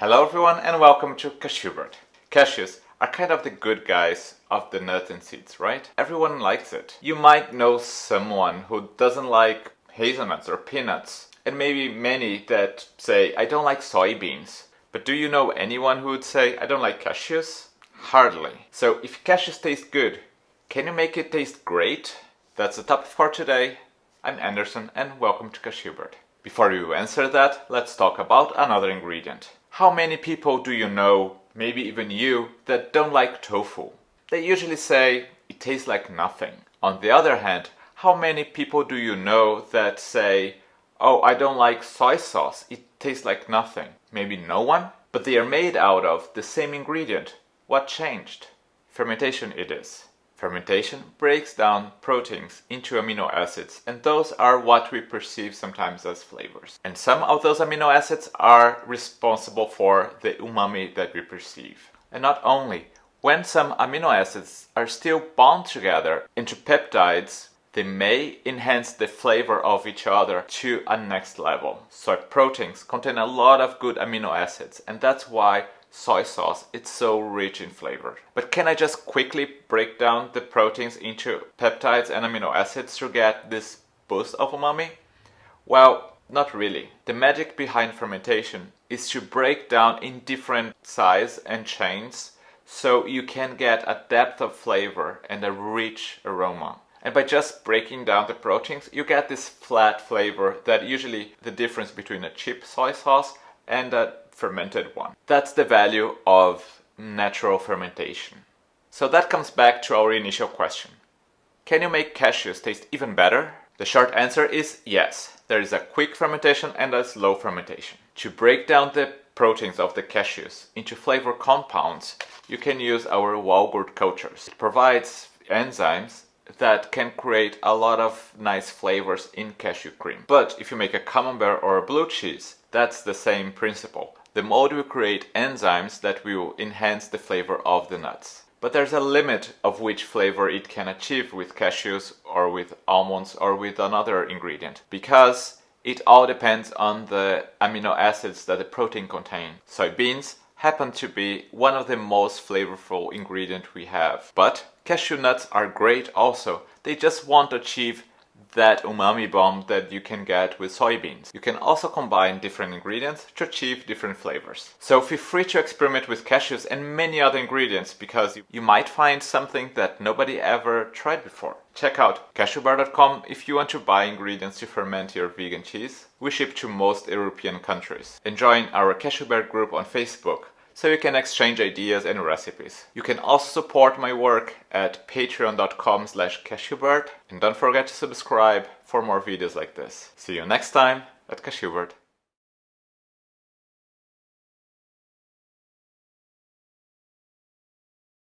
Hello everyone and welcome to Cashewbert. Cashews are kind of the good guys of the nuts and seeds, right? Everyone likes it. You might know someone who doesn't like hazelnuts or peanuts and maybe many that say I don't like soybeans. But do you know anyone who would say I don't like cashews? Hardly. So if cashews taste good, can you make it taste great? That's the topic for today. I'm Anderson and welcome to Cashewbert. Before you answer that, let's talk about another ingredient. How many people do you know, maybe even you, that don't like tofu? They usually say it tastes like nothing. On the other hand, how many people do you know that say, oh, I don't like soy sauce, it tastes like nothing? Maybe no one? But they are made out of the same ingredient. What changed? Fermentation it is. Fermentation breaks down proteins into amino acids and those are what we perceive sometimes as flavors. And some of those amino acids are responsible for the umami that we perceive. And not only, when some amino acids are still bound together into peptides, they may enhance the flavor of each other to a next level. Soy proteins contain a lot of good amino acids and that's why soy sauce, it's so rich in flavor. But can I just quickly break down the proteins into peptides and amino acids to get this boost of umami? Well, not really. The magic behind fermentation is to break down in different size and chains so you can get a depth of flavor and a rich aroma. And by just breaking down the proteins, you get this flat flavor that usually the difference between a cheap soy sauce and a fermented one. That's the value of natural fermentation. So that comes back to our initial question. Can you make cashews taste even better? The short answer is yes. There is a quick fermentation and a slow fermentation. To break down the proteins of the cashews into flavor compounds, you can use our Wallgurt cultures. It provides enzymes that can create a lot of nice flavors in cashew cream. But if you make a camembert or a blue cheese, that's the same principle. The mold will create enzymes that will enhance the flavor of the nuts. But there's a limit of which flavor it can achieve with cashews or with almonds or with another ingredient because it all depends on the amino acids that the protein contain. Soybeans happen to be one of the most flavorful ingredient we have. But cashew nuts are great also. They just won't achieve that umami bomb that you can get with soybeans. You can also combine different ingredients to achieve different flavors. So feel free to experiment with cashews and many other ingredients because you might find something that nobody ever tried before. Check out cashewbert.com if you want to buy ingredients to ferment your vegan cheese. We ship to most European countries. And join our Cashewbert group on Facebook so you can exchange ideas and recipes. You can also support my work at patreon.com slash cashewbert and don't forget to subscribe for more videos like this. See you next time at Cashewbert.